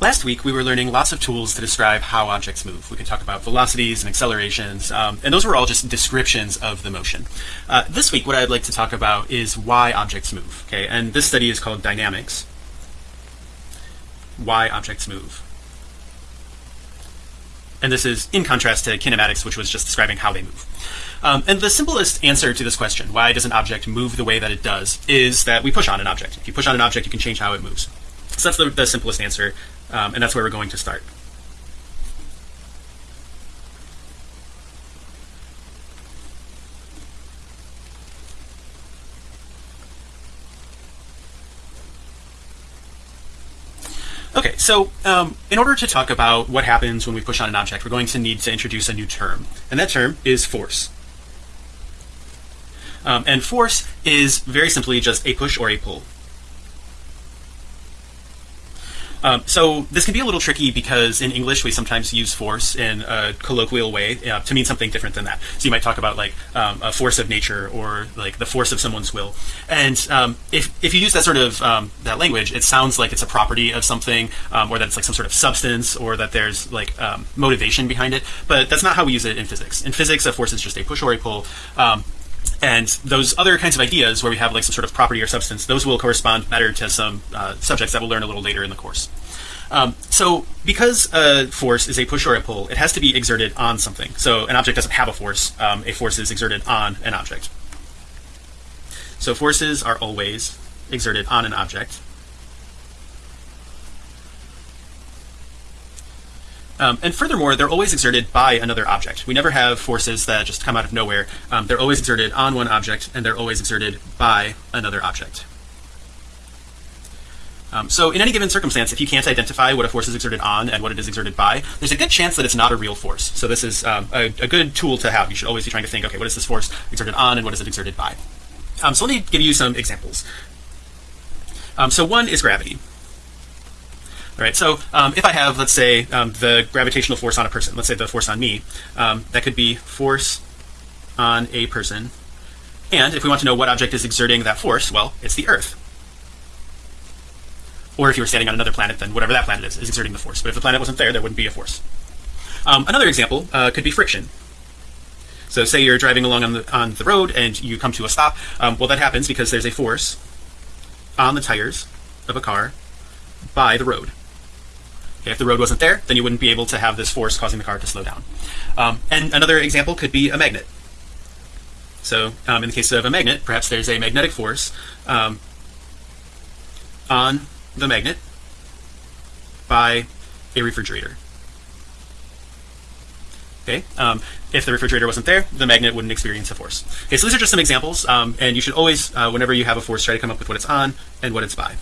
Last week we were learning lots of tools to describe how objects move. We can talk about velocities and accelerations um, and those were all just descriptions of the motion. Uh, this week what I'd like to talk about is why objects move okay? And this study is called dynamics. Why objects move. And this is in contrast to kinematics which was just describing how they move. Um, and the simplest answer to this question why does an object move the way that it does is that we push on an object. If you push on an object you can change how it moves. So that's the, the simplest answer um, and that's where we're going to start. Okay, so um, in order to talk about what happens when we push on an object, we're going to need to introduce a new term, and that term is force. Um, and force is very simply just a push or a pull. Um, so this can be a little tricky because in English we sometimes use force in a colloquial way uh, to mean something different than that. So you might talk about like um, a force of nature or like the force of someone's will. And um, if if you use that sort of um, that language, it sounds like it's a property of something, um, or that it's like some sort of substance, or that there's like um, motivation behind it. But that's not how we use it in physics. In physics, a force is just a push or a pull. And those other kinds of ideas where we have like some sort of property or substance, those will correspond better to some uh, subjects that we'll learn a little later in the course. Um, so because a force is a push or a pull, it has to be exerted on something. So an object doesn't have a force. Um, a force is exerted on an object. So forces are always exerted on an object. Um, and furthermore, they're always exerted by another object. We never have forces that just come out of nowhere. Um, they're always exerted on one object and they're always exerted by another object. Um, so in any given circumstance, if you can't identify what a force is exerted on and what it is exerted by, there's a good chance that it's not a real force. So this is um, a, a, good tool to have. You should always be trying to think, okay, what is this force exerted on and what is it exerted by? Um, so let me give you some examples. Um, so one is gravity. All right, so um, if I have, let's say, um, the gravitational force on a person, let's say the force on me, um, that could be force on a person. And if we want to know what object is exerting that force, well, it's the Earth. Or if you were standing on another planet, then whatever that planet is, is exerting the force. But if the planet wasn't there, there wouldn't be a force. Um, another example uh, could be friction. So say you're driving along on the, on the road and you come to a stop. Um, well, that happens because there's a force on the tires of a car by the road. Okay, if the road wasn't there, then you wouldn't be able to have this force causing the car to slow down. Um, and another example could be a magnet. So um, in the case of a magnet, perhaps there's a magnetic force um, on the magnet by a refrigerator. Okay, um, if the refrigerator wasn't there, the magnet wouldn't experience a force. Okay, so these are just some examples, um, and you should always, uh, whenever you have a force, try to come up with what it's on and what it's by.